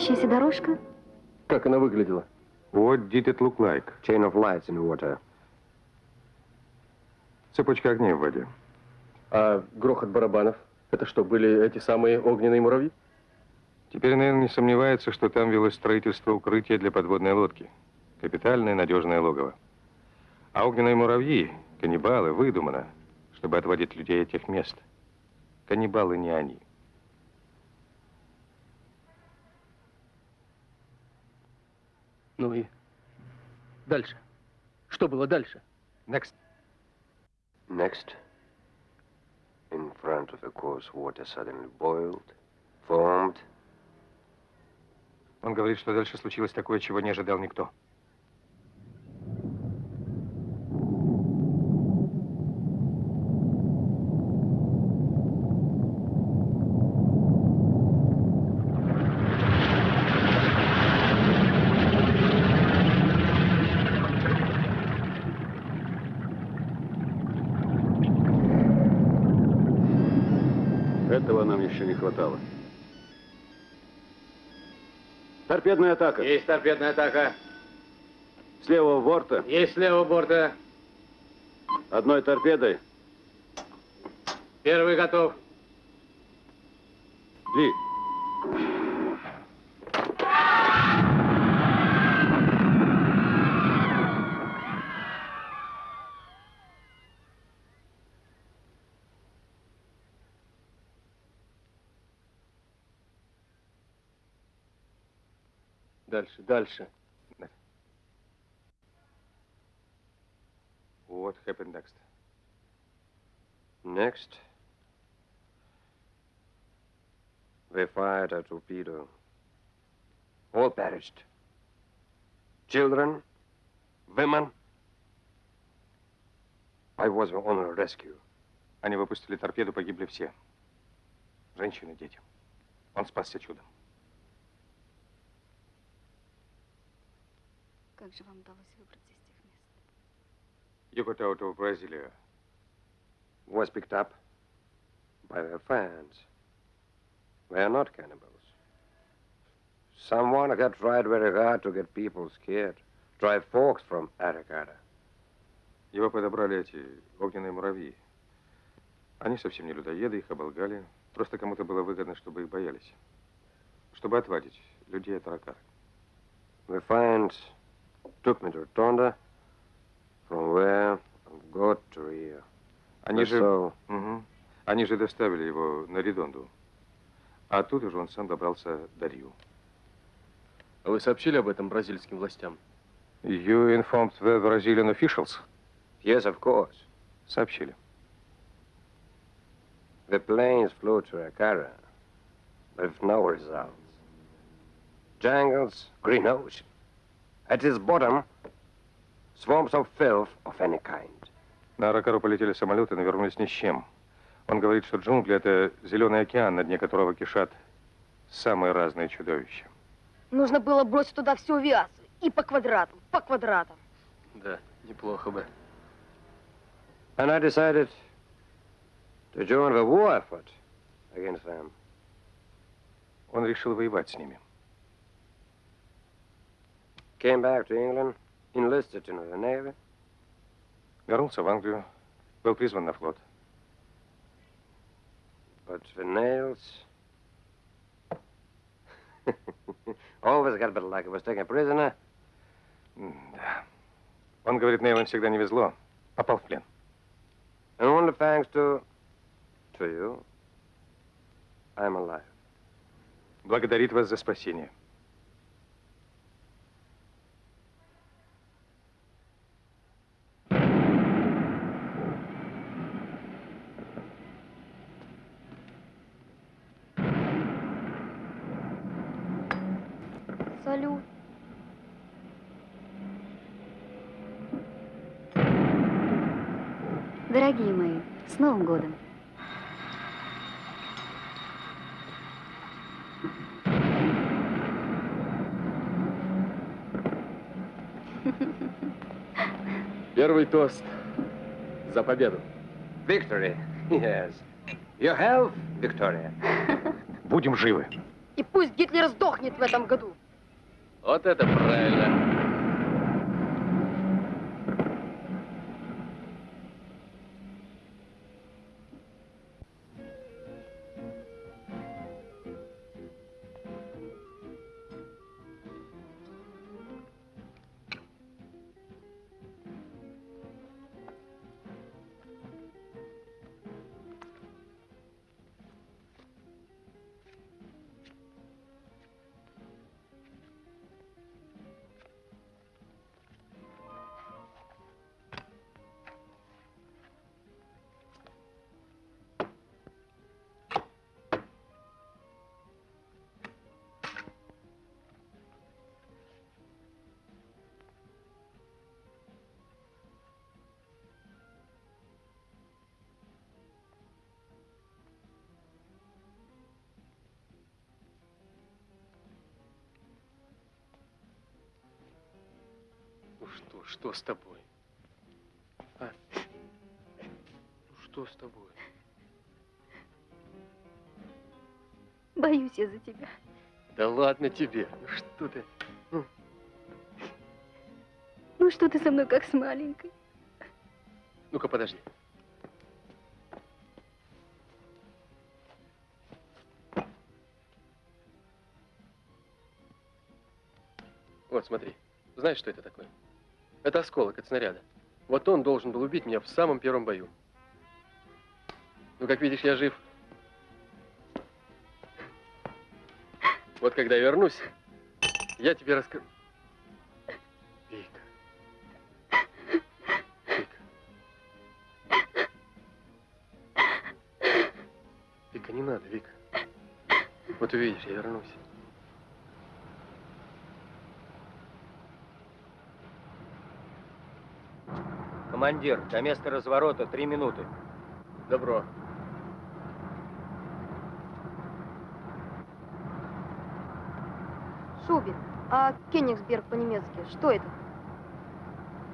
Светящаяся дорожка? Как она выглядела? What did it look like? Chain of lights in water. Цепочка огней в воде. А грохот барабанов? Это что, были эти самые огненные муравьи? Теперь, наверное, не сомневается, что там велось строительство укрытия для подводной лодки. Капитальное надежное логово. А огненные муравьи, каннибалы, выдумано, чтобы отводить людей от тех мест. Каннибалы не они. Ну и дальше. Что было дальше? Next. Next, in front of the course, water suddenly boiled, formed. Он говорит, что дальше случилось такое, чего не ожидал никто. Этого нам еще не хватало. Торпедная атака. Есть торпедная атака. С левого борта. Есть с левого борта. Одной торпедой. Первый готов. Ли. Дальше, дальше. What happened next? Next, they fired a torpedo. All perished. Children, women. I was on a rescue. Они выпустили торпеду, погибли все. Женщины, дети. Он спасся чудом. Как же вам удалось выбраться из тех мест? You got out of Brasilia. Was picked up by their fans. They are not cannibals. Someone had tried very hard to get people scared. Drive folks from Aragada. Его подобрали эти огненные муравьи. Они совсем не людоеды, их оболгали. Просто кому-то было выгодно, чтобы их боялись. Чтобы отвадить людей от Аракары. The fans took me to Tonda, from where I've got to Rio. Они же, so, Мгм. Они же доставили его на Редонду. А тут уже он сам добрался до Рио. А вы сообщили об этом бразильским властям? You informed the Brazilian officials? yes, of course. Сообщили. The planes flew to Akara, with no results. Jungles, green ocean. At its bottom, swarms of filth of any kind. На Аракару полетели самолеты, но вернулись ни с чем. Он говорит, что джунгли — это зеленый океан, на дне которого кишат самые разные чудовища. Нужно было бросить туда всю авиацию. И по квадратам, по квадратам. Да, неплохо бы. And I decided to join the war effort against them. Он решил воевать с ними. Came back to England, enlisted in the Navy. Вернулся в Англию, был призван на флот. But the nails. Always got a bit like it was taking a prisoner. Да. Он говорит, Нейлон всегда не везло. Попал в плен. And only thanks to. to you, I'm alive. Благодарит вас за спасение. Новым годом. Первый тост за победу. Victory. Yes. Your health, Victoria. Будем живы. И пусть Гитлер сдохнет в этом году. Вот это правильно. Что, что с тобой? А? Ну что с тобой? Боюсь я за тебя. Да ладно тебе. Ну что ты? Ну что ты со мной как с маленькой? Ну-ка, подожди. Вот, смотри. Знаешь, что это такое? Это осколок от снаряда. Вот он должен был убить меня в самом первом бою. Ну, как видишь, я жив. Вот когда я вернусь, я тебе расскажу. Вика. Вика. Вика, не надо, Вика. Вот увидишь, я вернусь. Командир, до места разворота три минуты. Добро. Шубин, а Кенигсберг по-немецки, что это?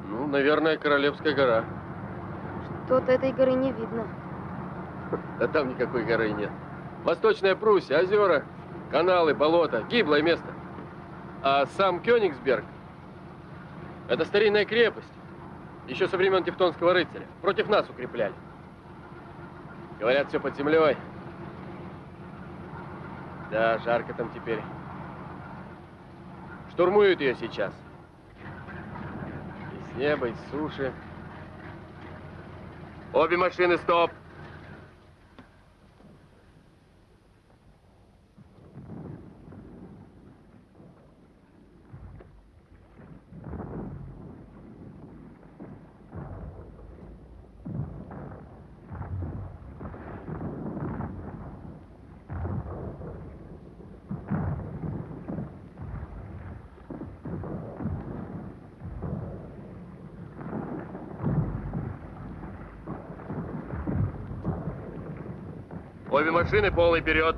Ну, наверное, Королевская гора. Что-то этой горы не видно. Да там никакой горы нет. Восточная Пруссия, озера, каналы, болота, гиблое место. А сам Кёнигсберг – это старинная крепость. Еще со времен Тевтонского рыцаря. Против нас укрепляли. Говорят, все под землей. Да, жарко там теперь. Штурмуют ее сейчас. И с неба, и с суши. Обе машины, стоп! Обе машины полный вперед.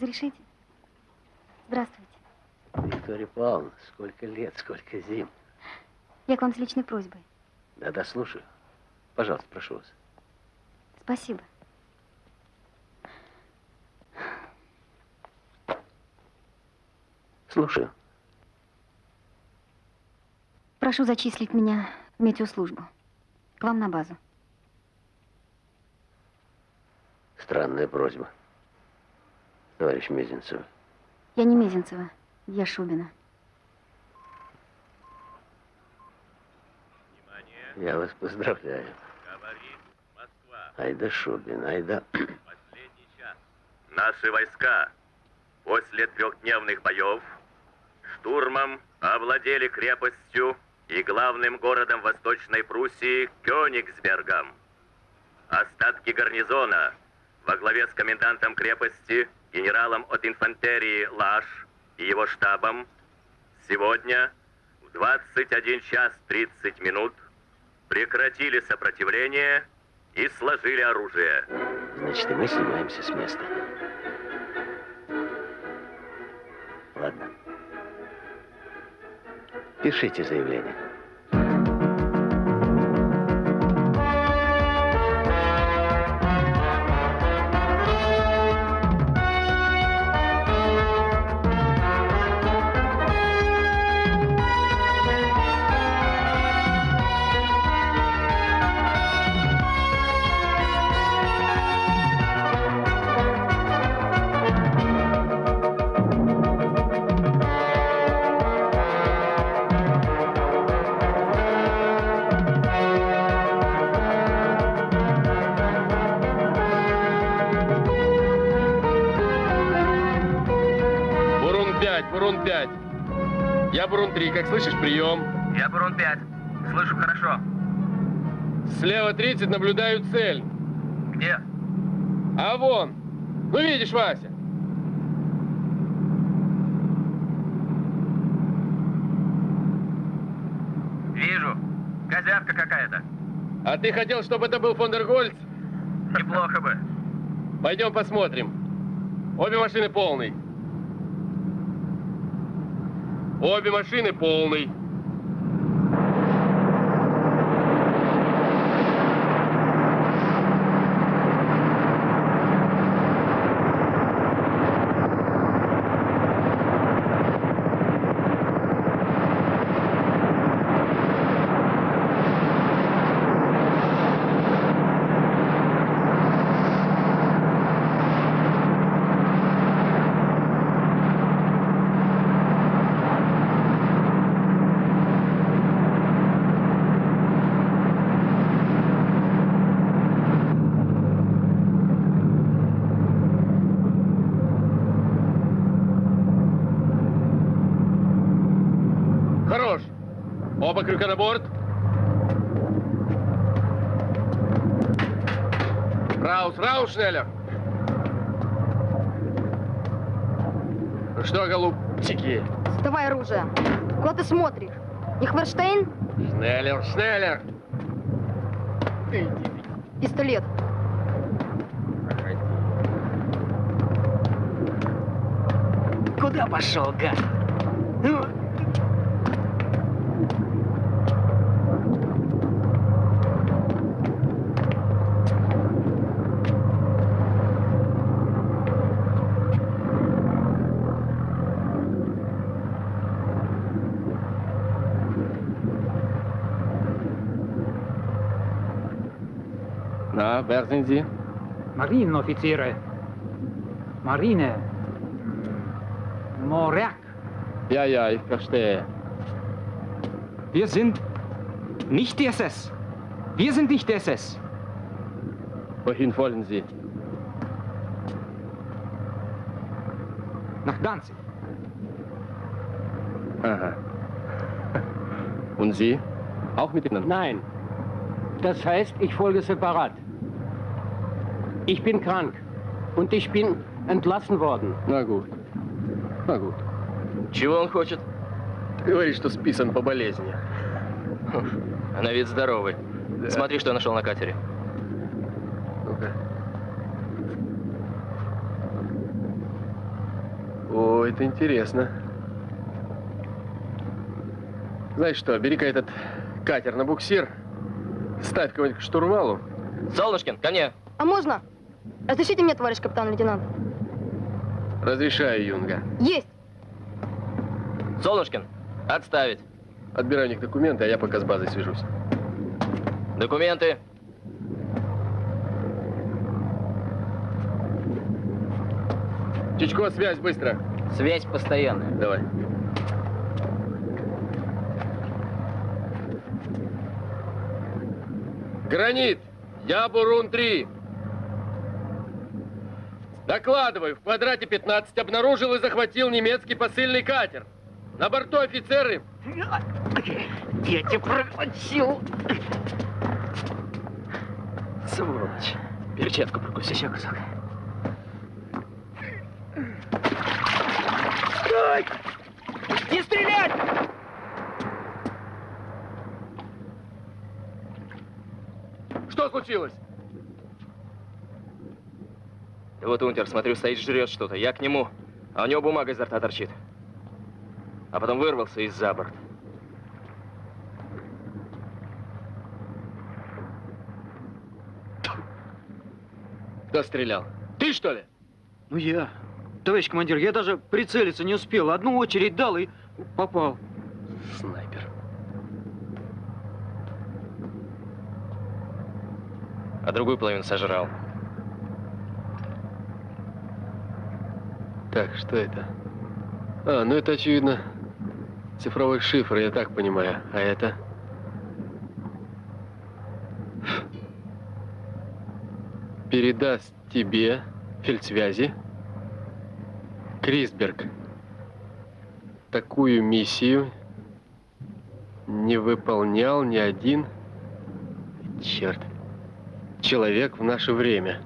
Разрешите? Здравствуйте. Виктория Павловна, сколько лет, сколько зим. Я к вам с личной просьбой. Да-да, слушаю. Пожалуйста, прошу вас. Спасибо. Слушаю. Прошу зачислить меня в метеослужбу. К вам на базу. Странная просьба. Товарищ Мезенцев. Я не Мезенцева, я Шубина. Я вас поздравляю. Говорит Москва. Айда Шубин, айда. Последний час. Наши войска после трехдневных боев штурмом овладели крепостью и главным городом Восточной Пруссии Кёнигсбергом. Остатки гарнизона во главе с комендантом крепости, генералом от инфантерии Лаш и его штабом сегодня в 21 час 30 минут прекратили сопротивление и сложили оружие. Значит, и мы снимаемся с места. Ладно. Пишите заявление. Бурун-3, как слышишь, прием. Я Бурун-5, слышу хорошо. Слева 30, наблюдаю цель. Где? А вон. Ну, видишь, Вася. Вижу. Козявка какая-то. А ты хотел, чтобы это был Фондергольц? Неплохо бы. Пойдем посмотрим. Обе машины полные. Обе машины полный. Крюка на борт. Раус, Раус, Шнеллер. Ну что, голубчики? Давай оружие. Куда ты смотришь? Ихверштейн? Шнеллер, Шнеллер. Пистолет. Куда пошел, гад? Ну, wer sind Sie? Marinenoffiziere. Marine. Morag. Ja, ja, ich verstehe. Wir sind nicht die SS. Wir sind nicht die SS. Wohin wollen Sie? Nach Danzig. Aha. Und Sie? Auch mit Ihnen? Nein. Das heißt, ich folge separat. Ich bin krank und ich bin entlassen worden. На gut. На gut. Чего он хочет? Говорит, что списан по болезни. На вид здоровый. Да. Смотри, что я нашел на катере. Ну-ка. О, это интересно. Знаешь что, бери-ка этот катер на буксир, ставь кого-нибудь к штурвалу. Солнышкин, ко мне. А можно? Разрешите мне, товарищ капитан-лейтенант? Разрешаю, Юнга. Есть. Солнышкин, отставить. Отбирай у них документы, а я пока с базой свяжусь. Документы. Чичко, связь, быстро. Связь постоянная. Давай. Гранит! Я Бурун-3. Докладываю, в квадрате 15 обнаружил и захватил немецкий посыльный катер. На борту офицеры. Я тебя проглотил. Сволочь. Перчатку прокуси. Все, кусок. Стой! Не стрелять! Что случилось? Да вот унтер, смотрю, стоит, жрет что-то. Я к нему, а у него бумага изо рта торчит. А потом вырвался из-за борт. Кто стрелял? Ты, что ли? Ну я. Товарищ командир, я даже прицелиться не успел. Одну очередь дал и попал. Снайпер. А другую половину сожрал. Так, что это? А, ну это, очевидно, цифровой шифр, я так понимаю. А это? Передаст тебе фельдсвязи Крисберг. Такую миссию не выполнял ни один, черт, человек в наше время.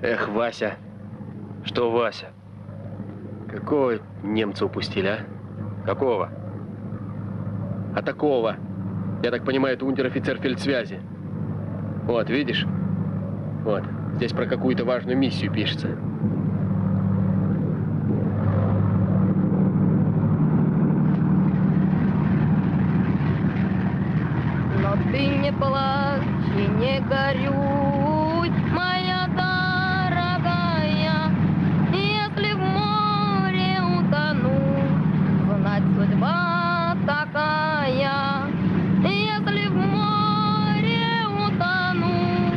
Эх, Вася. Что, Вася? Какого немца упустили, а? Какого? А такого. Я так понимаю, это унтер-офицер фельдсвязи. Вот, видишь? Вот. Здесь про какую-то важную миссию пишется. Но ты не плачь и не горюй, моя дорогая. Если в море утону, знать судьба такая. Если в море утону,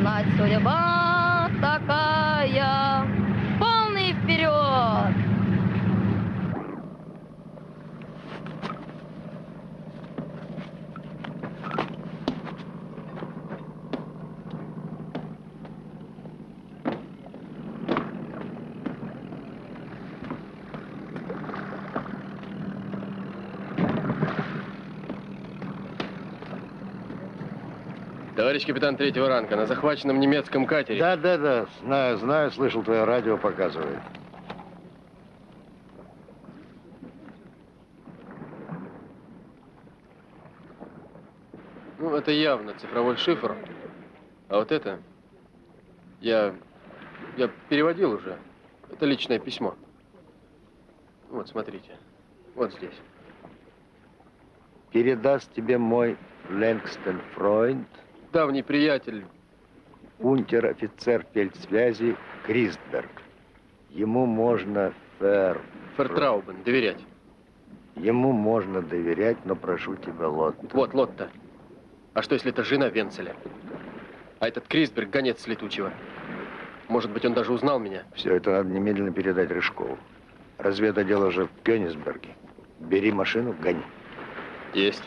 знать судьба такая. Полный вперед! Товарищ капитан третьего ранга, на захваченном немецком катере. Да, да, да, знаю, знаю, слышал, твое радио показывает. Ну, это явно цифровой шифр. А вот это... Я... Я переводил уже. Это личное письмо. Вот, смотрите. Вот здесь. Передаст тебе мой Лэнгстон Фройнд, Давний приятель. унтер-офицер фельдсвязи Кристберг. Ему можно фер... Фертраубен. Доверять. Ему можно доверять, но прошу тебя, Лот. Вот, Лотта. А что, если это жена Венцеля? А этот Крисберг гонец летучего. Может быть, он даже узнал меня? Все это надо немедленно передать Рыжкову. Разведотдел уже в Кёнигсберге. Бери машину, гони. Есть.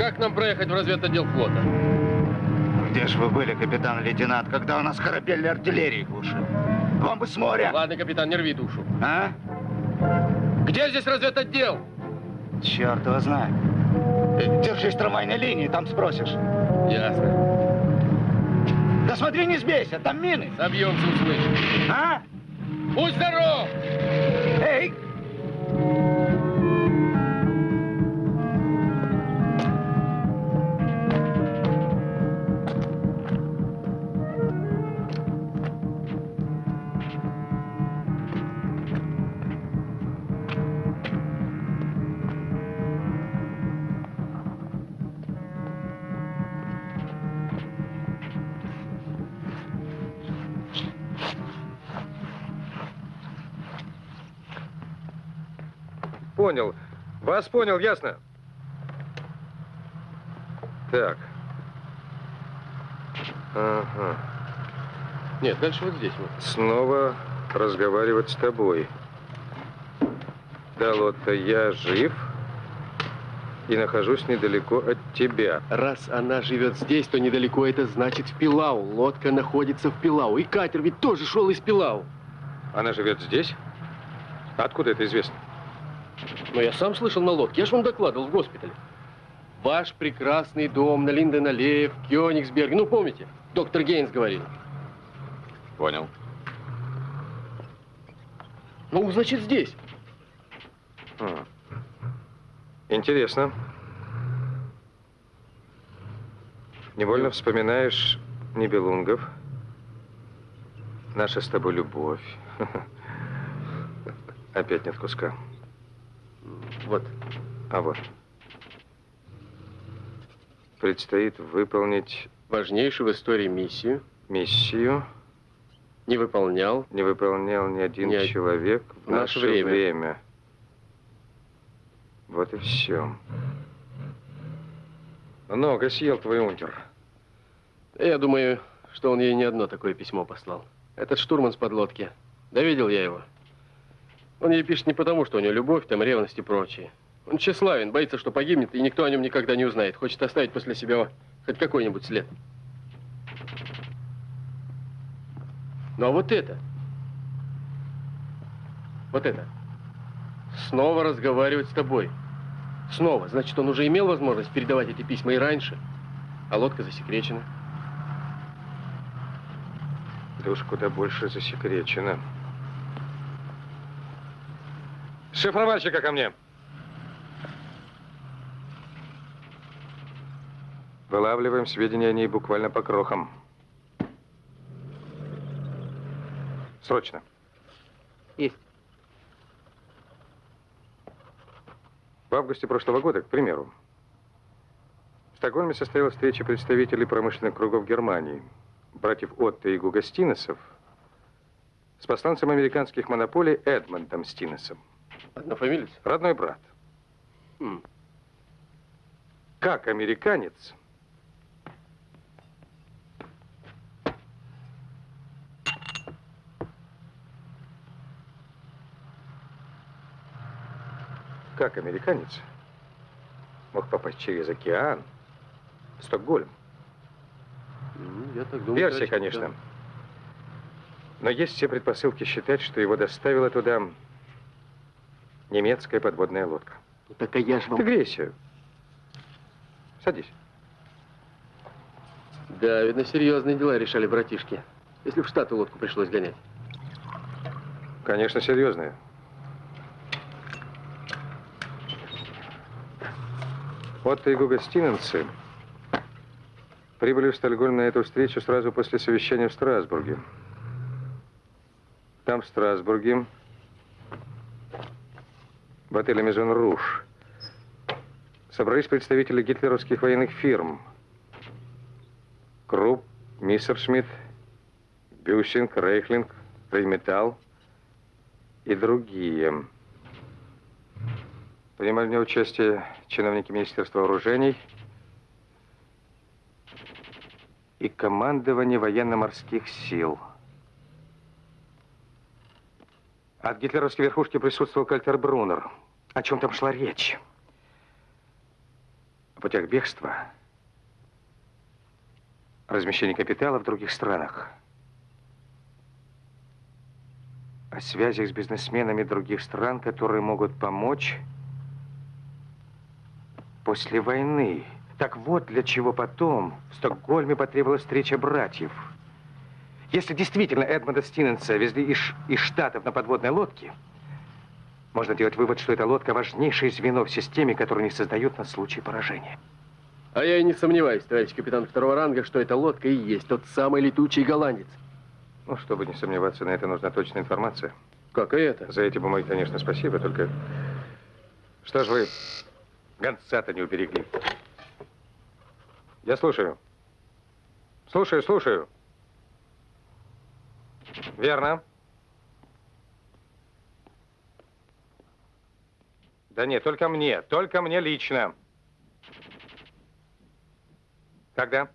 Как нам проехать в разведотдел флота? Где же вы были, капитан-лейтенант, когда у нас корабельной артиллерии глушили? Вам бы с моря. Ладно, капитан, не рви душу. А? Где здесь разведотдел? Черт его знает. Э, Держись трамвайной линии, там спросишь. Ясно. Да смотри, не сбейся, там мины. Собьемся, услышишь. А? Будь здоров! Эй! Вас понял, ясно? Так. Ага. Нет, дальше вот здесь вот. Снова разговаривать с тобой. Да, Лотта, я жив и нахожусь недалеко от тебя. Раз она живет здесь, то недалеко это значит в Пилау. Лодка находится в Пилау. И катер ведь тоже шел из Пилау. Она живет здесь? Откуда это известно? Но я сам слышал на лодке. Я же вам докладывал в госпитале. Ваш прекрасный дом на Линден-аллее в Кёнигсберге. Ну, помните? Доктор Гейнс говорил. Понял. Ну, значит, здесь. М. Интересно. Невольно вспоминаешь Нибелунгов, наша с тобой любовь. Опять нет куска. Вот. А вот. Предстоит выполнить Важнейшую в истории миссию. миссию. Не выполнял. Не выполнял ни один Ни человек в, в наше наше время. время. Вот и все. Много съел твой унтер. Я думаю, что он ей не одно такое письмо послал. Этот штурман с подлодки. Да видел я его. Он ей пишет не потому, что у него любовь, там ревность и прочее. Он тщеславен, боится, что погибнет, и никто о нем никогда не узнает. Хочет оставить после себя хоть какой-нибудь след. Ну а вот это, вот это, снова разговаривать с тобой. Снова. Значит, он уже имел возможность передавать эти письма и раньше, а лодка засекречена. Да куда больше засекречено. Шифровальщика ко мне. Вылавливаем сведения о ней буквально по крохам. Срочно. Есть. В августе прошлого года, к примеру, в Стокгольме состоялась встреча представителей промышленных кругов Германии, братьев Отто и Гуга Стинесов, с посланцем американских монополий Эдмондом Стинесом. Однофамилец? Родной брат. Как американец как американец мог попасть через океан в Стокгольм? Ну, я так думаю. Версия, конечно. капитан. Но есть все предпосылки считать, что его доставила туда немецкая подводная лодка. Ну, Так а я ж вам... Ты грейся. Садись. Да, видно, серьезные дела решали братишки. Если в Штаты лодку пришлось гонять. Конечно, серьезная. Отто и Гуга Стиненцы прибыли в Стокгольм на эту встречу сразу после совещания в Страсбурге. Там, в Страсбурге, в отеле Мезон Руж, собрались представители гитлеровских военных фирм. Крупп, Миссершмитт, Бюсинг, Рейхлинг, Рейметалл и другие. Принимали в участие чиновники Министерства вооружений и командование военно-морских сил. От гитлеровской верхушки присутствовал Кальтер Брунер. О чем там шла речь? О путях бегства, размещении капитала в других странах, о связях с бизнесменами других стран, которые могут помочь после войны. Так вот, для чего потом в Стокгольме потребовалась встреча братьев. Если действительно Эдмонда Стиненса везли из, из Штатов на подводной лодке, можно делать вывод, что эта лодка важнейшее звено в системе, которую не создают на случай поражения. А я и не сомневаюсь, товарищ капитан второго ранга, что эта лодка и есть тот самый летучий голландец. Ну, чтобы не сомневаться, на это нужна точная информация. Как и это? За эти бумаги, конечно, спасибо, только... Что ж вы гонца-то не уберегли? Я слушаю. Слушаю, слушаю. Верно. Да нет, только мне, только мне лично. Когда?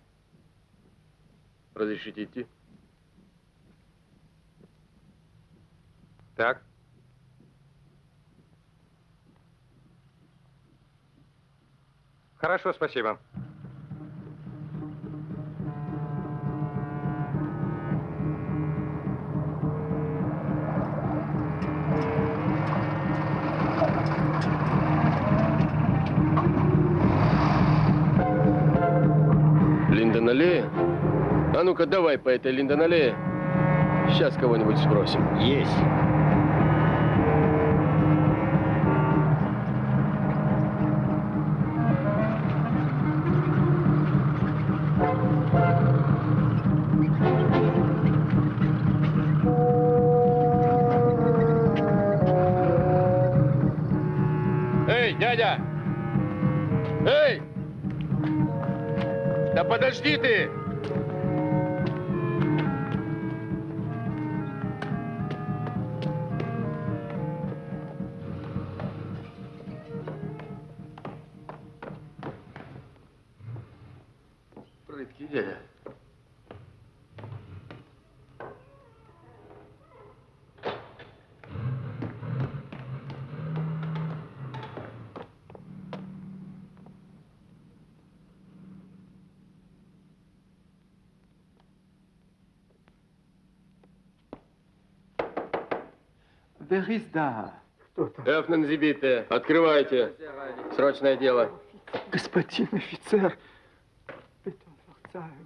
Разрешите идти? Так. Хорошо, спасибо. А ну-ка, давай по этой Линдон аллее. Сейчас кого-нибудь спросим. Есть. Wer ist da? Эфнен Зибите, открывайте. Срочное дело. Господин офицер.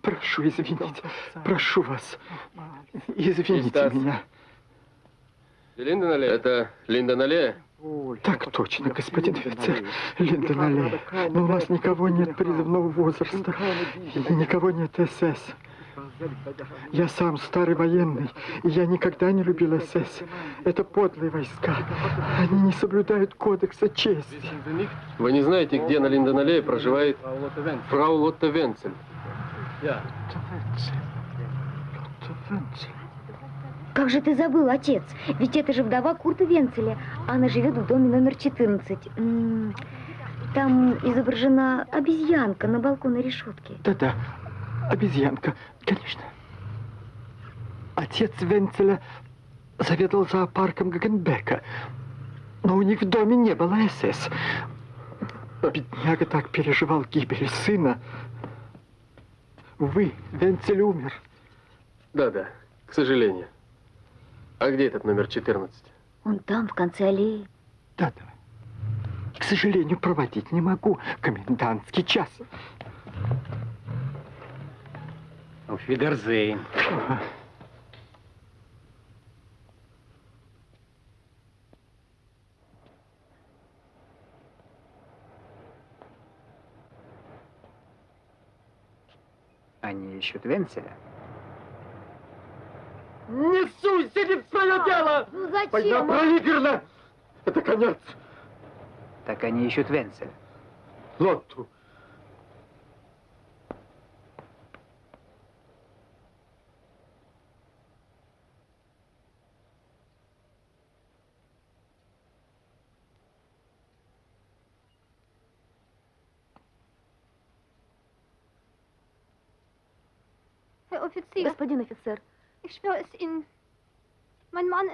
Прошу, извините. Прошу вас. Извините меня. Линдон аллея? Это Линдон аллея? Так точно, господин офицер. Линдон Аллея. Но у нас никого нет призывного возраста. Никого нет СС. Я сам старый военный, и я никогда не любил СС. Это подлые войска. Они не соблюдают кодекса чести. Вы не знаете, где на Линдон аллее проживает фрау Лотта Венцель? Как же ты забыл, отец? Ведь это же вдова Курта Венцеля. Она живет в доме номер 14. М, Там изображена обезьянка на балконной решетке. Да-да, обезьянка, конечно. Отец Венцеля заведовал зоопарком Гагенбека, но у них в доме не было СС. Бедняга так переживал гибель сына. Увы, Венцель умер. Да-да, к сожалению. А где этот номер 14? Он там, в конце аллеи. Да-да. К сожалению, проводить не могу. Комендантский час. Auf Wiedersehen. Они ищут Венцеля. Не суйся не в свое дело! Ну зачем? Война проиграна! Это конец. Так они ищут Венцеля. Лотту.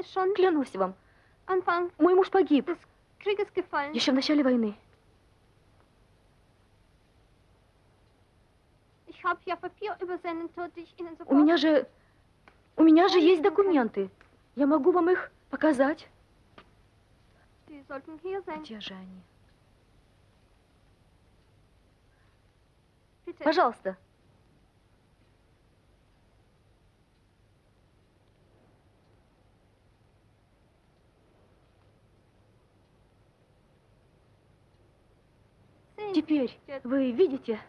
Ist schon клянусь вам, мой муж погиб еще в начале войны. У меня же... У меня же есть документы. Я могу вам их показать. Где же они? Пожалуйста. Теперь вы видите?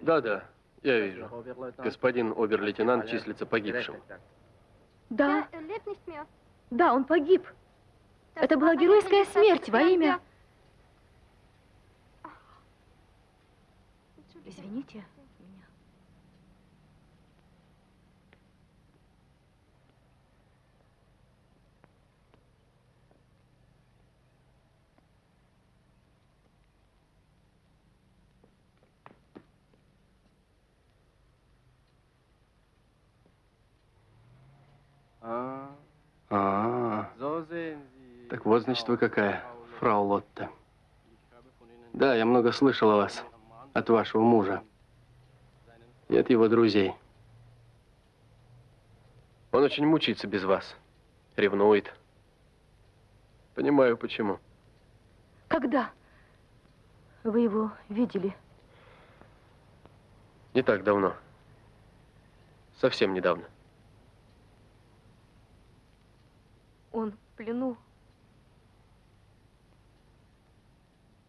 Да-да, я вижу. Господин обер-лейтенант числится погибшим. Да, да, он погиб. Это была геройская смерть во имя... der- Entschuldigung. Извините меня. Так вот, значит, вы какая, фрау Лотта. Да, я много слышал о вас, от вашего мужа и от его друзей. Он очень мучается без вас, ревнует. Понимаю, почему. Когда вы его видели? Не так давно. Совсем недавно. Он в плену.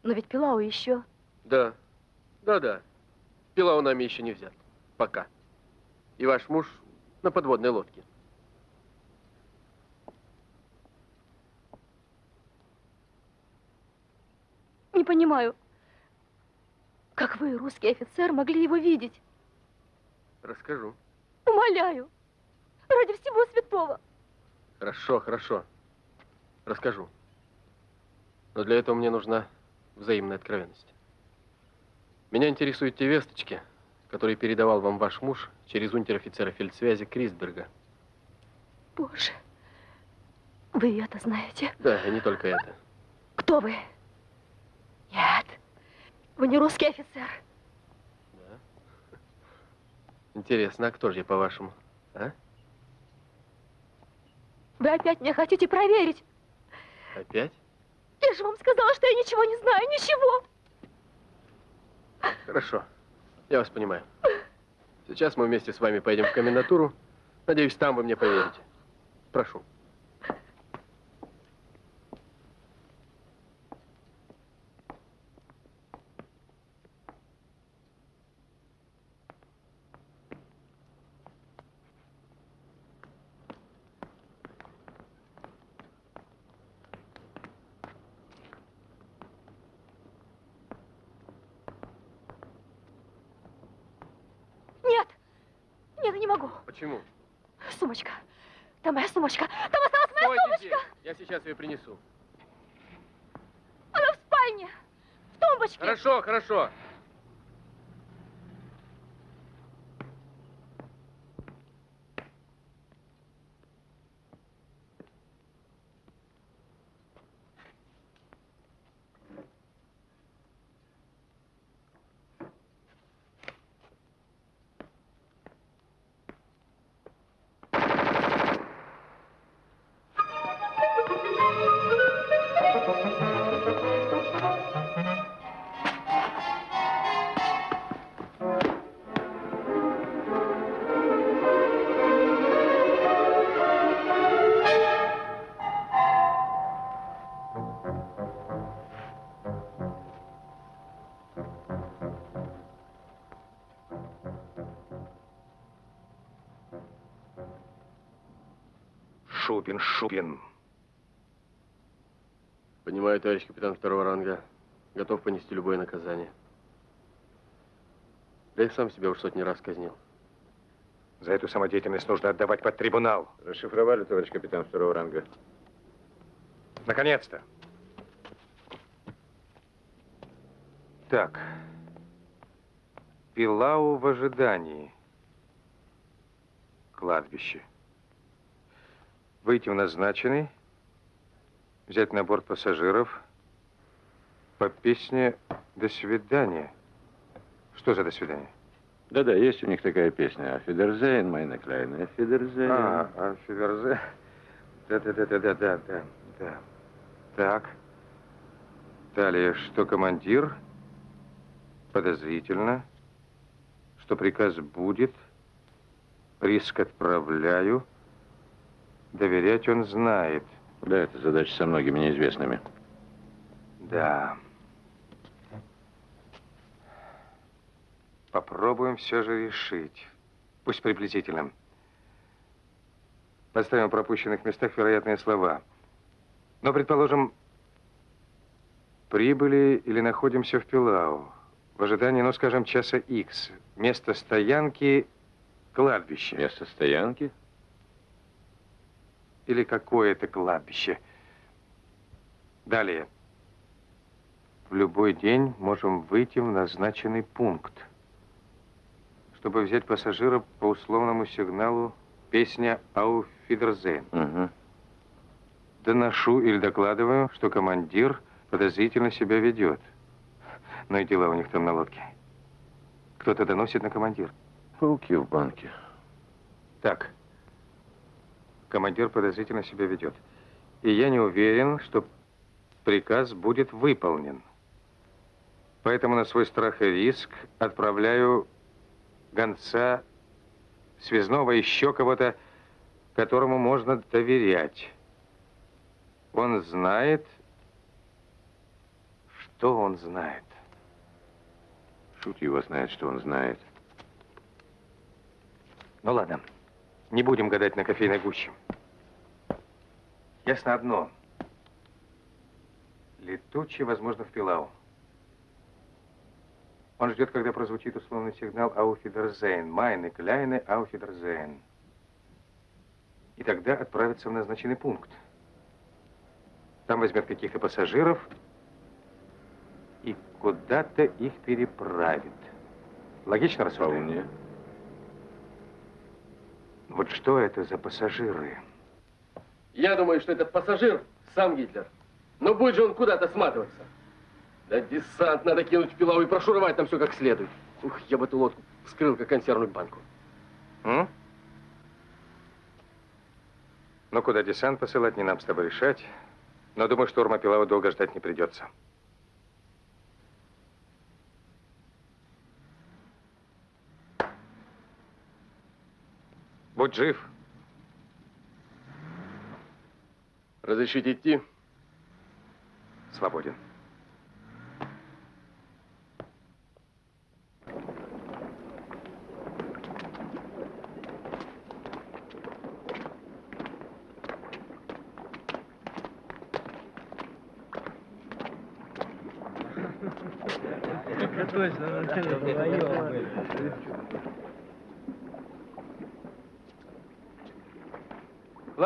Но ведь Пилау еще. Да, да-да. Пилау нами еще не взят. Пока. И ваш муж на подводной лодке. Не понимаю, как вы, русский офицер, могли его видеть? Расскажу. Умоляю, ради всего святого. Хорошо, хорошо. Расскажу. Но для этого мне нужна взаимная откровенность. Меня интересуют те весточки, которые передавал вам ваш муж через унтер-офицера фельдсвязи Крисберга. Боже, вы это знаете? Да, и не только это. Кто вы? Нет, вы не русский офицер. Интересно, а кто же я, по-вашему? А? Вы опять меня хотите проверить? Опять? Я же вам сказала, что я ничего не знаю, ничего. Хорошо, я вас понимаю. Сейчас мы вместе с вами поедем в комендатуру. Надеюсь, там вы мне поверите. Прошу. Нет, нет, я не могу. Почему? Сумочка. Там моя сумочка. Там осталась моя Стойте сумочка. здесь. Я сейчас ее принесу. Она в спальне. В тумбочке. Хорошо, хорошо. Шубин. Понимаю, товарищ капитан второго ранга. Готов понести любое наказание. Да и сам себя уж сотни раз казнил. За эту самодеятельность нужно отдавать под трибунал. Расшифровали, товарищ капитан второго ранга. Наконец-то. Так. Пилау в ожидании. Кладбище. Выйти в назначенный. Взять на борт пассажиров. По песне «До свидания». Что за «До свидания»? Да-да, есть у них такая песня. Фидерзейн, майна Клайна, Фидерзейн. А, а Фиверзе. Да-да-да-да-да-да. да. Так. Далее, что командир? Подозрительно. Что приказ будет. Риск отправляю. Доверять он знает. Да, это задача со многими неизвестными. Да. Попробуем все же решить. Пусть приблизительно. Поставим в пропущенных местах вероятные слова. Но, предположим, прибыли или находимся в Пилау. В ожидании, ну, скажем, часа X. Место стоянки – кладбище. Место стоянки? Или какое-то кладбище. Далее. В любой день можем выйти в назначенный пункт. Чтобы взять пассажира по условному сигналу песня «Ауфидерзейн». Угу. доношу или докладываю, что командир подозрительно себя ведет. Ну и дела у них там на лодке. Кто-то доносит на командир. Пауки в банке. Так. Командир подозрительно себя ведет. И я не уверен, что приказ будет выполнен. Поэтому на свой страх и риск отправляю гонца, связного, еще кого-то, которому можно доверять. Он знает, что он знает. Шут его знает, что он знает. Ну ладно, не будем гадать на кофейной гуще. Ясно одно. Летучий, возможно, в Пилау. Он ждет, когда прозвучит условный сигнал «Ауфидерзейн», «Майны, Кляйны, Ауфидерзейн». И тогда отправится в назначенный пункт. Там возьмет каких-то пассажиров и куда-то их переправит. Логично рассуждаю? Вполне. Вот что это за пассажиры? Я думаю, что этот пассажир сам Гитлер. Но будет же он куда-то сматываться. Да десант надо кинуть в пилау и прошуровать там все как следует. Ух, я бы эту лодку вскрыл, как консервную банку. М? Ну, куда десант посылать, не нам с тобой решать. Но думаю, штурма Пилава долго ждать не придется. Будь жив. Разрешите идти? Свободен.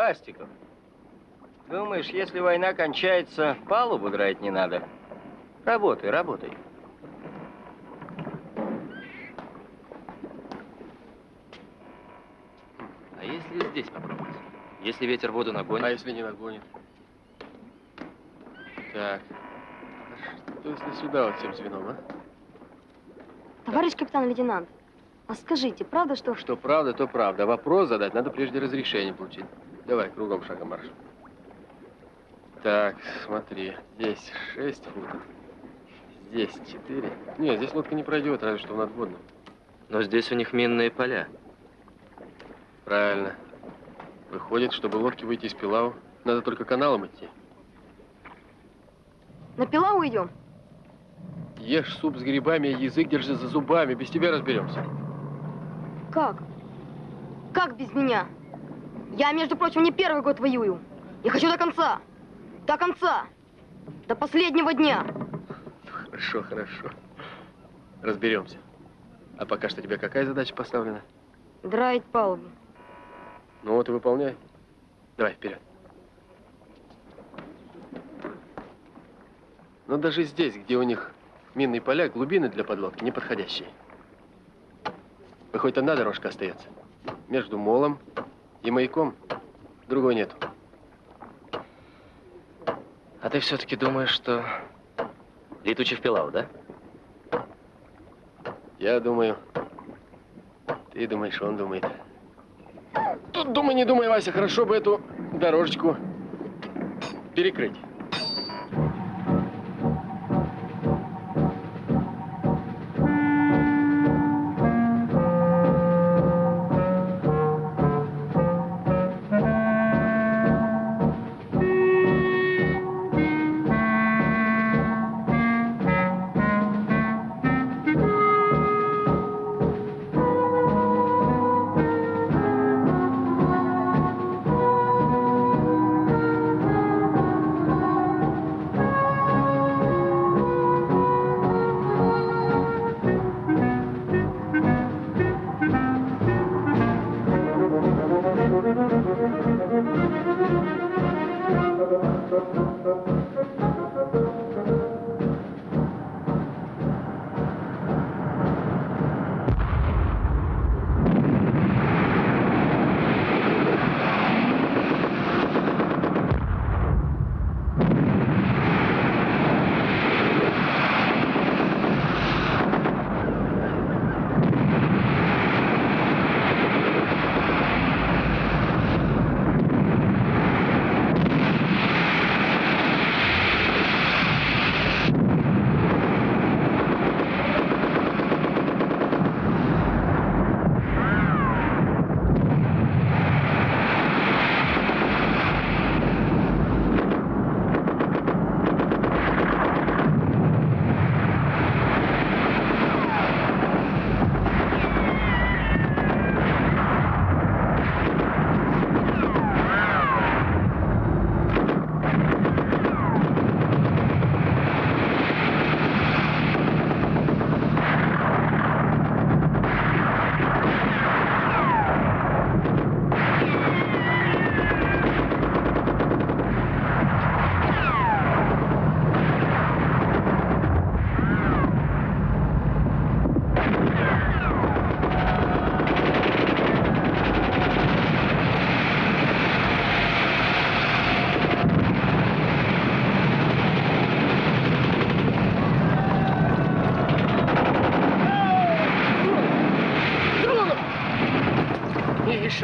Пластиков. Думаешь, если война кончается, палубу драть не надо? Работай, работай. А если здесь попробовать? Если ветер воду нагонит? А если не нагонит? Так. А что если сюда вот всем звеном, а? Товарищ капитан-лейтенант, а скажите, правда, что... Что правда, то правда. Вопрос задать надо прежде разрешение получить. Давай, кругом шагом марш. Так, смотри. Здесь 6 футов. Здесь 4. Нет, здесь лодка не пройдет, разве что в надводном. Но здесь у них минные поля. Правильно. Выходит, чтобы лодке выйти из Пилау, надо только каналом идти. На Пилау идем? Ешь суп с грибами, язык держи за зубами. Без тебя разберемся. Как? Как без меня? Я, между прочим, не первый год воюю. Я хочу до конца. До конца. До последнего дня. Хорошо, хорошо. Разберемся. А пока что тебе какая задача поставлена? Драить палубу. Ну вот и выполняй. Давай, вперед. Но даже здесь, где у них минные поля, глубины для подлодки неподходящие. Выходит, одна дорожка остается. Между молом и маяком. Другой нету. А ты все-таки думаешь, что летучий в Пилау, да? Я думаю. Ты думаешь, он думает. Тут думай, не думай, Вася, хорошо бы эту дорожечку перекрыть.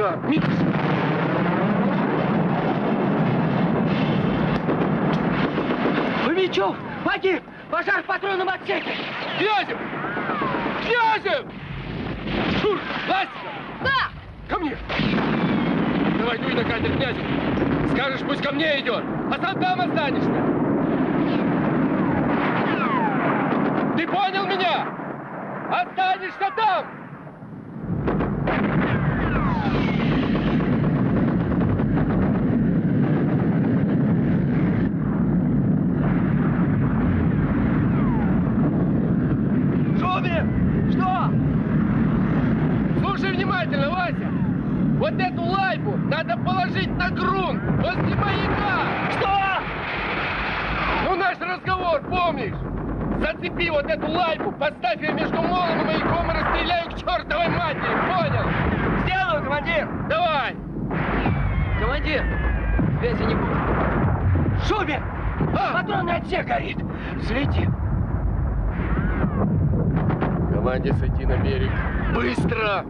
Черт! Фомичев! Погиб! Пожар в патронном отсеке! Князев! Князев! Шур! Ластиков! Да! Ко мне! Давай дуй на катер князю. Скажешь, пусть ко мне идет, а сам там останешься. Ты понял меня? Останешься там! Шубин! Что? Слушай внимательно, Вася. Вот эту лайбу надо положить на грунт возле маяка. Что? Ну, наш разговор, помнишь? Зацепи вот эту лайбу, поставь ее между молом и маяком и расстреляю к чертовой матери, понял? Сделаю, командир! Давай! Командир, связи не будет. Шубин! А? Патронный отсек горит. Взлетим. Команде сойти на берег. Быстро!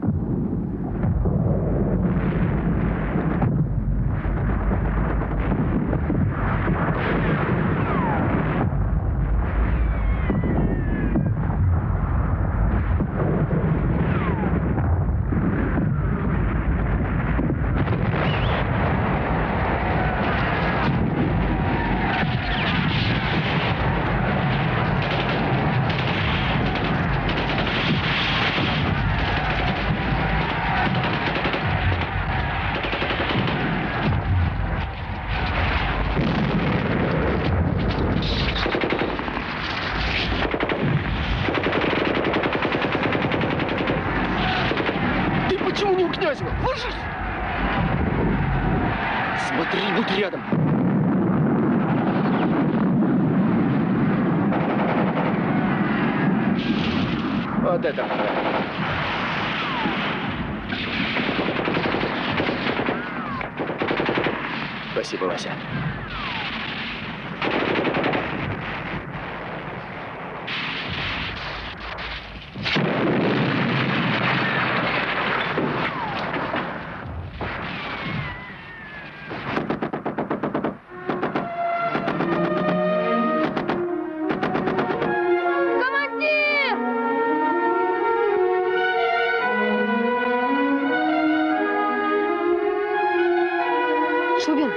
Шубин!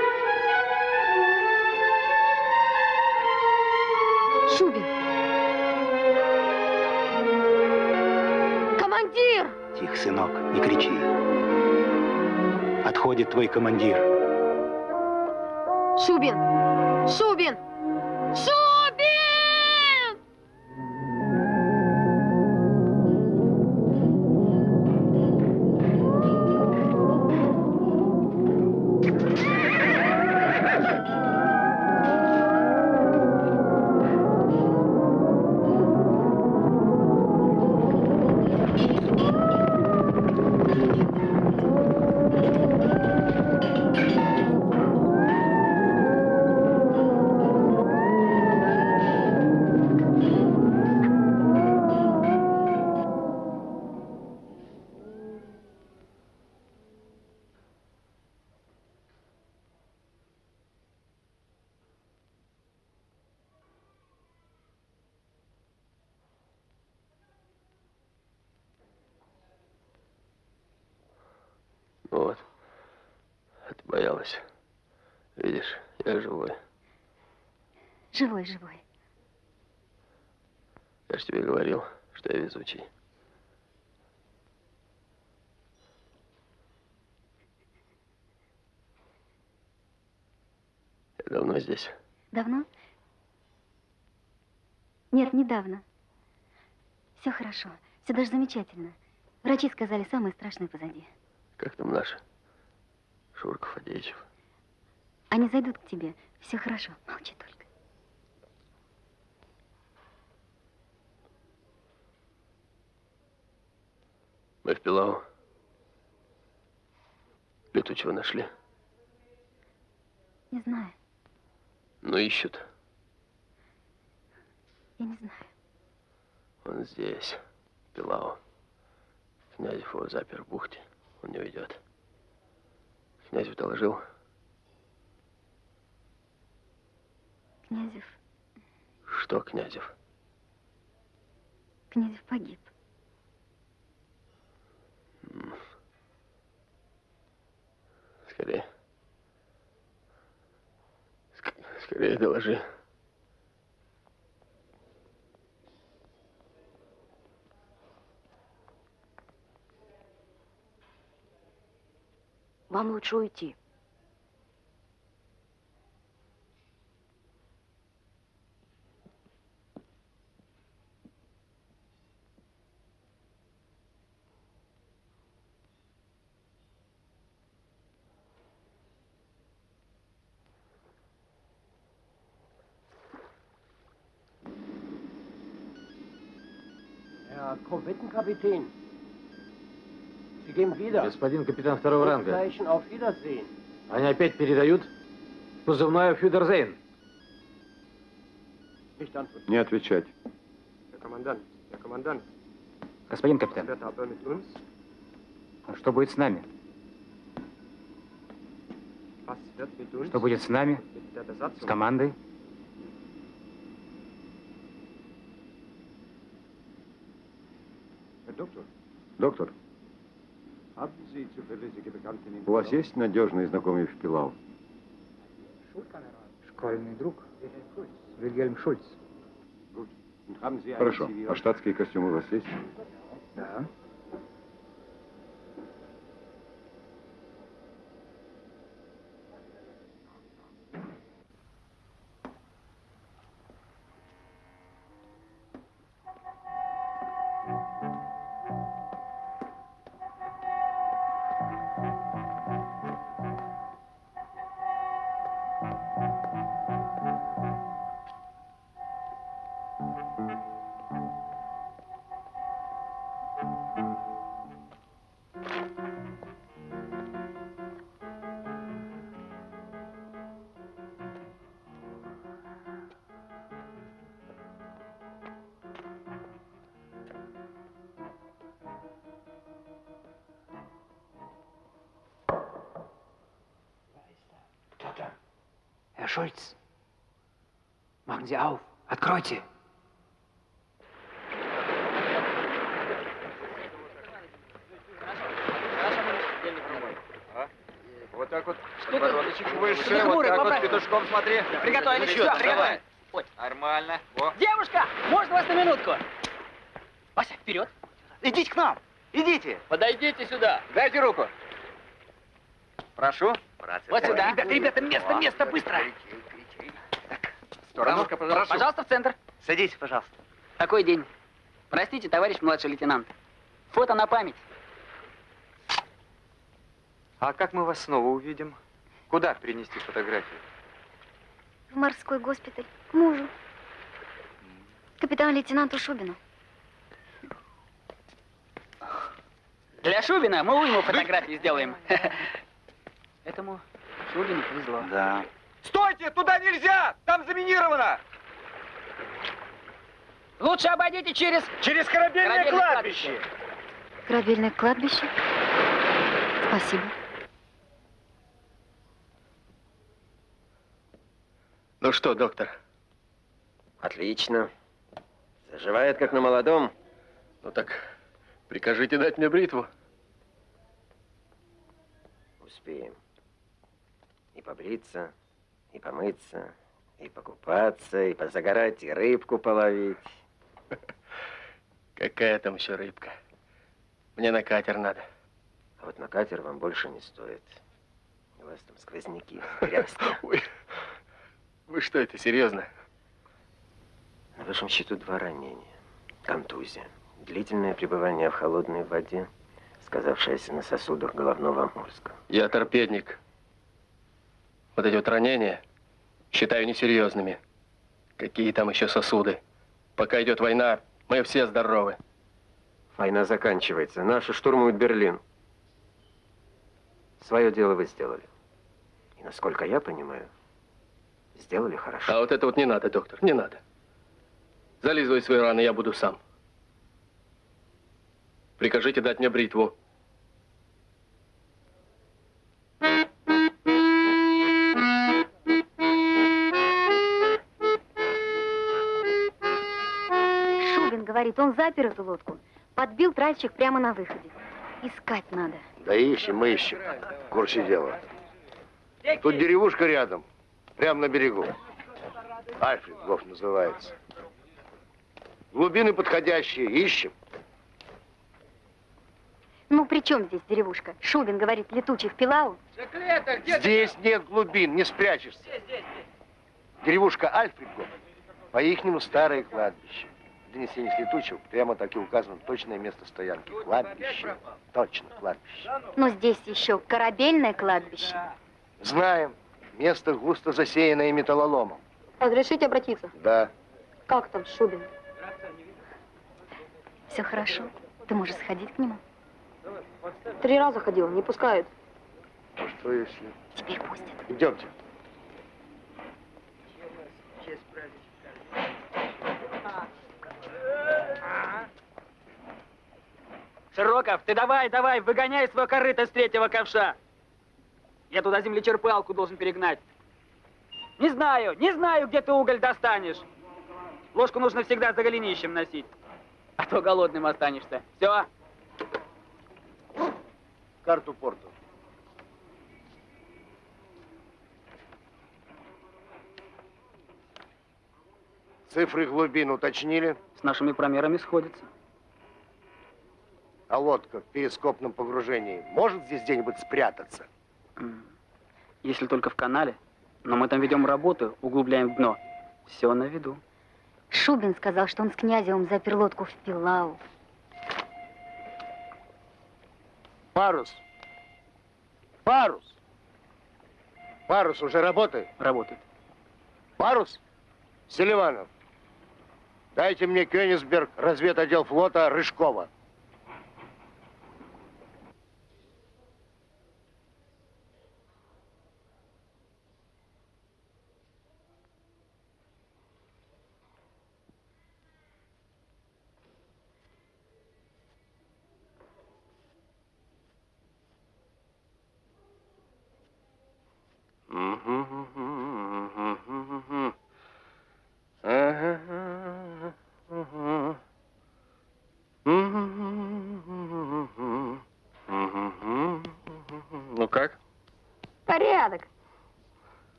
Шубин! Командир! Тихо, сынок, не кричи. Отходит твой командир. Шубин! Шубин! Шубин! Здесь. Давно? Нет, недавно. Все хорошо. Все даже замечательно. Врачи сказали, самое страшное позади. Как там наши? Шурка Фадеичев. Они зайдут к тебе. Все хорошо. Молчи только. Мы в Пилау. Летучего нашли. Не знаю. Но ищут. Я не знаю. Он здесь, Пилау. Князев его запер в бухте. Он не уйдет. Князев доложил. Князев, Что, Князев? Князев погиб. Скорее. Скорее доложи. Вам лучше уйти. Korvettenkapitän, Sie gehen wieder. Господин капитан второго ранга, auf Wiedersehen. они опять передают позывной antworten. Не отвечать. Господин капитан, а что будет с нами? Что будет с нами? С командой? Доктор, у вас есть надежный знакомый в Пилау? Школьный друг. Вильгельм Шульц. Хорошо. А штатский костюм у вас есть? Да. Schulz, machen Sie auf. Откройте. Вот так вот. Что ты? Подбородочек выше, Что ты вот хмурый, так вот поправь. петушком смотри. Приготовились, Ну всё, приготовились. давай. Нормально. Во. Девушка, можно вас на минутку? Вася, вперед. Идите к нам. Идите. Подойдите сюда. Дайте руку. Прошу. Вот сюда. Ребята, ребята, место, место, быстро. Сторону, прошу. Пожалуйста, в центр. Садитесь, пожалуйста. Такой день. Простите, товарищ младший лейтенант. Фото на память. А как мы вас снова увидим? Куда принести фотографию? В морской госпиталь. К мужу. Капитан-лейтенанту Шубину. Для Шубина мы уйму фотографии сделаем. Этому Шубину повезло. Да. Стойте, туда нельзя! Там заминировано! Лучше обойдите через... Через корабельное Корабельное кладбище. Корабельное кладбище. Спасибо. Ну что, доктор? Отлично. Заживает, как на молодом. Ну так прикажите дать мне бритву. Успеем. Побриться, и помыться, и покупаться, и позагорать, и рыбку половить. Какая там еще рыбка? Мне на катер надо. А вот на катер вам больше не стоит. У вас там сквозняки, грязь. Ой, вы что это, серьезно? На вашем счету два ранения. Контузия. Длительное пребывание в холодной воде, сказавшееся на сосудах головного мозга. Я торпедник. Вот эти вот ранения считаю несерьезными. Какие там еще сосуды? Пока идет война, мы все здоровы. Война заканчивается. Наши штурмуют Берлин. Свое дело вы сделали. И насколько я понимаю, сделали хорошо. А вот это вот не надо, доктор, не надо. Зализывай свои раны, я буду сам. Прикажите дать мне бритву. Говорит, он запер эту лодку, подбил тральщик прямо на выходе. Искать надо. Да ищем, мы ищем. Курсе дела. Тут деревушка рядом, прямо на берегу. Альфред Гоф называется. Глубины подходящие, ищем. Ну, при чем здесь деревушка? Шубин говорит, летучий в Пилау. Здесь нет глубин, не спрячешься. Деревушка Альфред Гоф, по-ихнему старое кладбище. В донесениях летучего прямо так и указано точное место стоянки. Кладбище. Точно, кладбище. Но здесь еще корабельное кладбище. Знаем. Место густо засеянное металлоломом. Разрешите обратиться? Да. Как там Шубин? Все хорошо. Ты можешь сходить к нему. Три раза ходил, не пускают. А что если... Теперь пустят. Идемте. Широков, ты давай, давай, выгоняй свое корыто с третьего ковша. Я туда землечерпалку должен перегнать. Не знаю, не знаю, где ты уголь достанешь. Ложку нужно всегда за голенищем носить. А то голодным останешься. Все. Карту порту. Цифры глубин уточнили? С нашими промерами сходится. А лодка в перископном погружении может здесь где-нибудь спрятаться? Если только в канале. Но мы там ведем работу, углубляем дно. Все на виду. Шубин сказал, что он с князевым запер лодку в Пилау. Парус. Парус. Парус уже работает? Работает. Парус? Селиванов, дайте мне Кёнигсберг, разведотдел флота Рыжкова.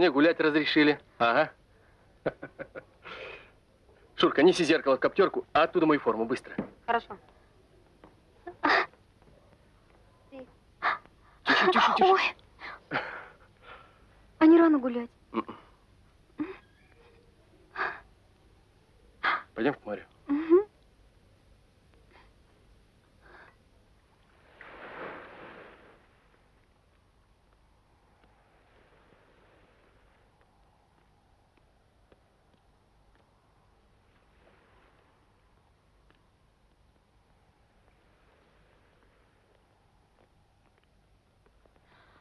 Мне гулять разрешили. Ага. Шурка, неси зеркало в коптерку, а оттуда мою форму, быстро. Хорошо. Тише, тише, тише. Ой. А не рано гулять? Пойдем к морю. Мгм.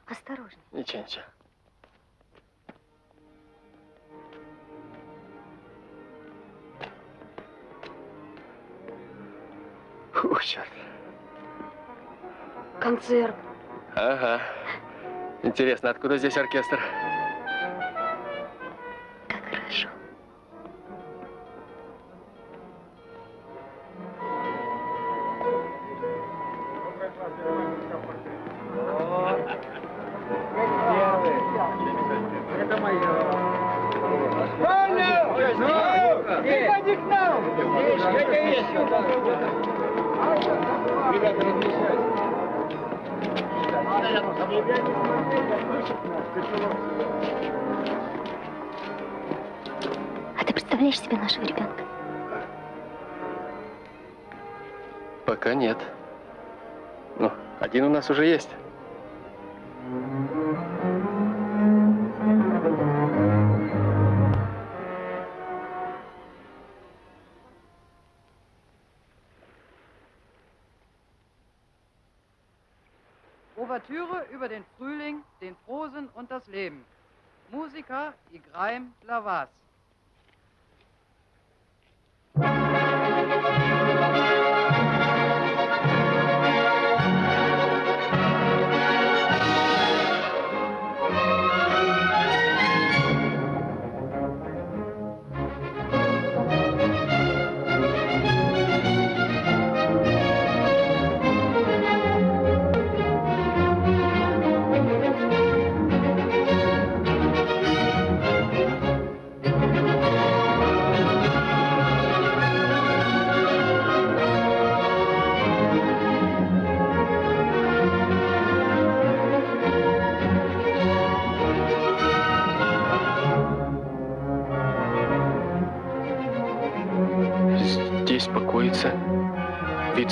Осторожно. Ничего, ничего. Фу, черт. Концерт. Ага. Интересно, откуда здесь оркестр? Нас уже есть.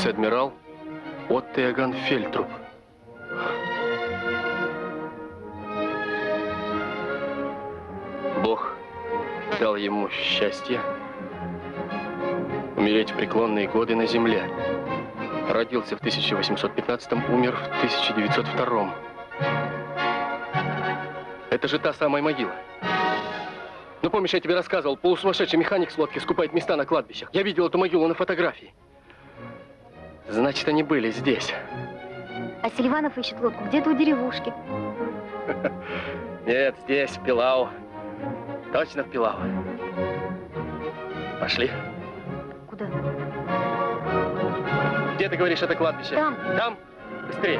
Адмирал Отто Иоганн Фельтруп. Бог дал ему счастье умереть в преклонные годы на земле. Родился в 1815 умер в 1902 Это же та самая могила. Ну, помнишь, я тебе рассказывал, полусумасшедший механик с лодки скупает места на кладбищах. Я видел эту могилу на фотографии. Значит, они были здесь. А Селиванов ищет лодку где-то у деревушки. Нет, здесь, в Пилау. Точно в Пилау. Пошли. Куда? Где ты говоришь, это кладбище? Там. Там? Быстрее.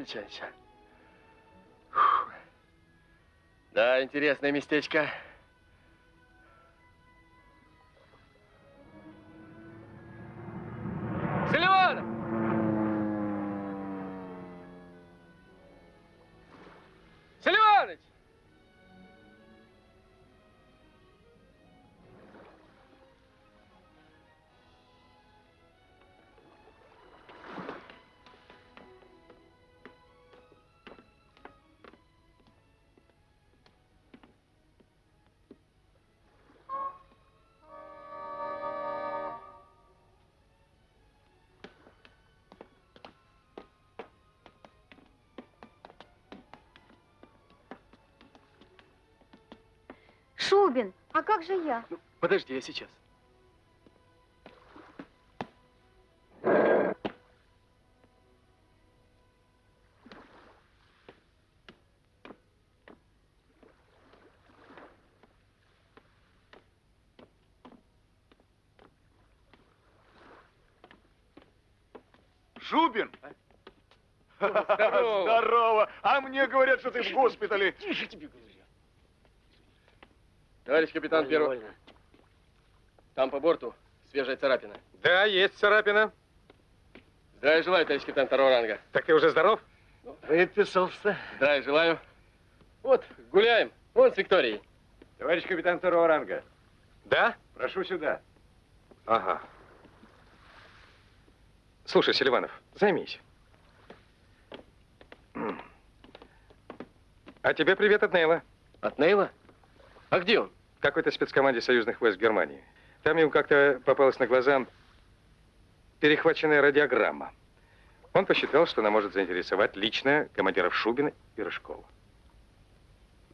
Ничего. Фух. Да, интересное местечко. А как же я? Подожди, я сейчас. Шубин! Здорово. Здорово! А мне говорят, что ты в госпитале. Тише тебе говорю. Товарищ капитан первого. Там по борту свежая царапина. Да, есть царапина. Здравия желаю, товарищ капитан второго ранга. Так ты уже здоров? Выписался. Здравия желаю. Вот, гуляем. Вон с Викторией. Товарищ капитан второго ранга. Да? Прошу сюда. Ага. Слушай, Селиванов, займись. А тебе привет от Нейла. От Нейла? А где он? В какой-то спецкоманде союзных войск Германии. Там ему как-то попалась на глаза перехваченная радиограмма. Он посчитал, что она может заинтересовать лично командиров Шубина и Рыжкова.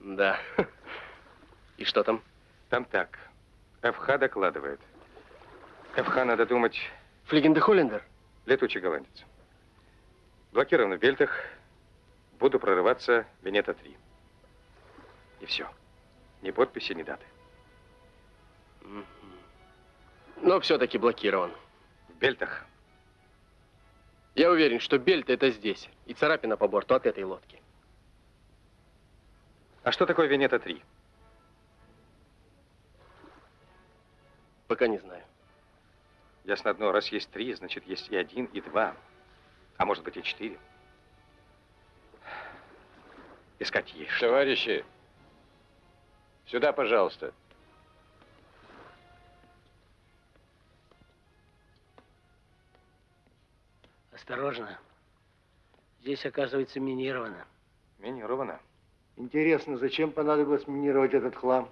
Да. И что там? Там так. ФХ докладывает. ФХ, надо думать... Флигенде Холлендер? Летучий голландец. Блокирован в Бельтах. Буду прорываться Венета-3. И все. Ни подписи, ни даты. Но все-таки блокирован. В Бельтах. Я уверен, что Бельт это здесь. И царапина по борту от этой лодки. А что такое Венета-3? Пока не знаю. Ясно одно, раз есть три, значит, есть и один, и два. А может быть, и четыре. Искать есть. что. Товарищи, сюда, пожалуйста. Осторожно. Здесь, оказывается, минировано. Минировано. Интересно, зачем понадобилось минировать этот хлам?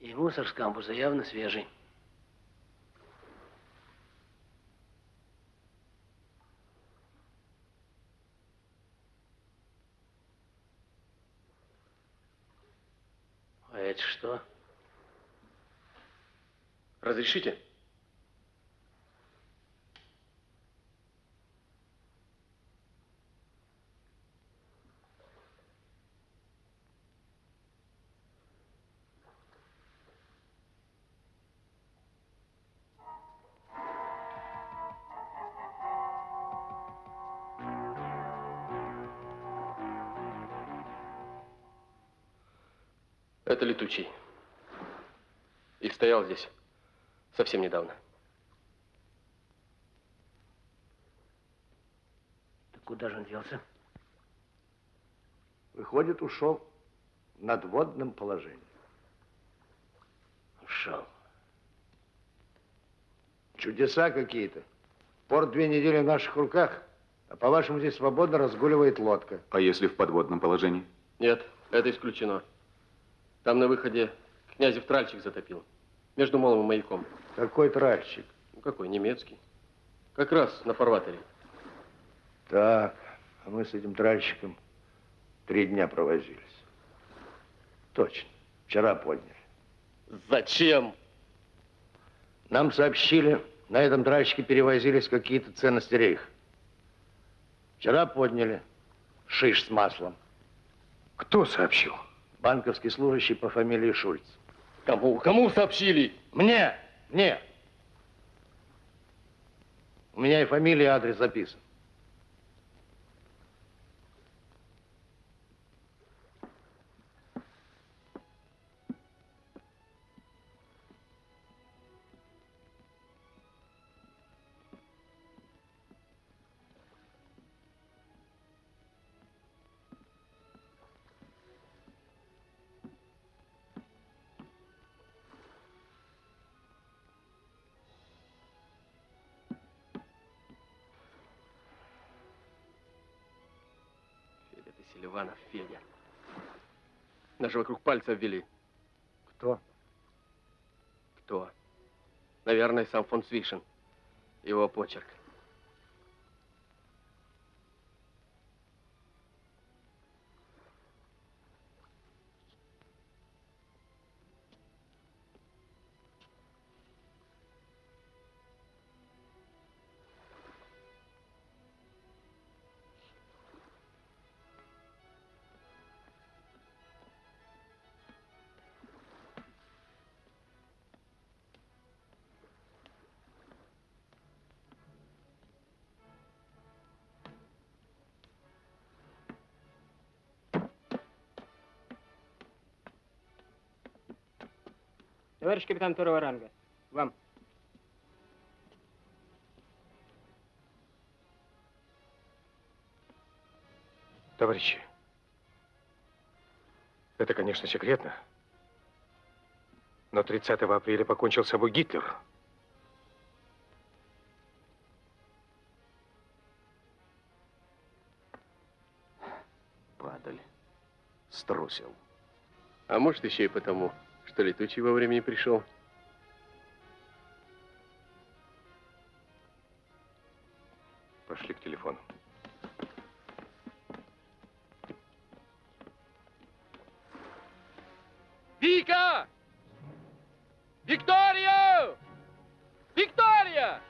И мусор с кампуса явно свежий. А это что? Разрешите? Летучий. И стоял здесь совсем недавно. Так куда же он делся? Выходит, ушел в надводном положении. Ушел. Чудеса какие-то. Порт две недели в наших руках, а по-вашему здесь свободно разгуливает лодка. А если в подводном положении? Нет, это исключено. Там на выходе князев тральщик затопил. Между молом и маяком. Какой тральщик? Ну, какой, немецкий. Как раз на фарватере. Так, а мы с этим тральщиком три дня провозились. Точно, вчера подняли. Зачем? Нам сообщили, на этом тральщике перевозились какие-то ценности рейха. Вчера подняли шиш с маслом. Кто сообщил? Банковский служащий по фамилии Шульц. Кому? Кому сообщили? Мне! Мне! У меня и фамилия, и адрес записан. Нас же вокруг пальца обвели. Кто? Кто? Наверное, сам фон Свишин. Его почерк. Товарищ капитан второго ранга, вам. Товарищи, это, конечно, секретно, но 30 апреля покончил с собой Гитлер. Падаль. Струсил. А может, еще и потому, что, летучий во времени пришел? Пошли к телефону. Вика! Виктория! Виктория!